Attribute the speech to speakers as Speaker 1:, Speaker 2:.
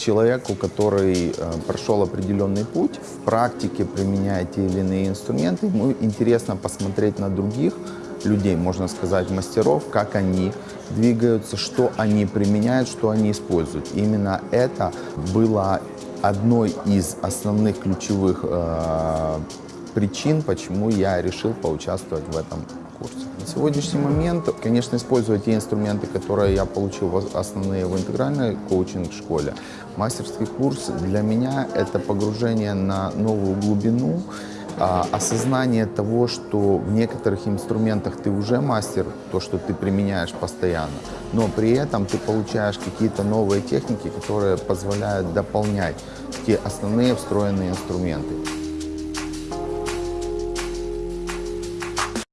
Speaker 1: человеку, который э, прошел определенный путь, в практике применяя те или иные инструменты, ему интересно посмотреть на других людей, можно сказать, мастеров, как они двигаются, что они применяют, что они используют. Именно это было одной из основных ключевых э, причин, почему я решил поучаствовать в этом курсе. На сегодняшний момент, конечно, используя те инструменты, которые я получил основные в интегральной коучинг-школе, мастерский курс для меня — это погружение на новую глубину, а, осознание того, что в некоторых инструментах ты уже мастер, то, что ты применяешь постоянно, но при этом ты получаешь какие-то новые техники, которые позволяют дополнять те основные встроенные инструменты.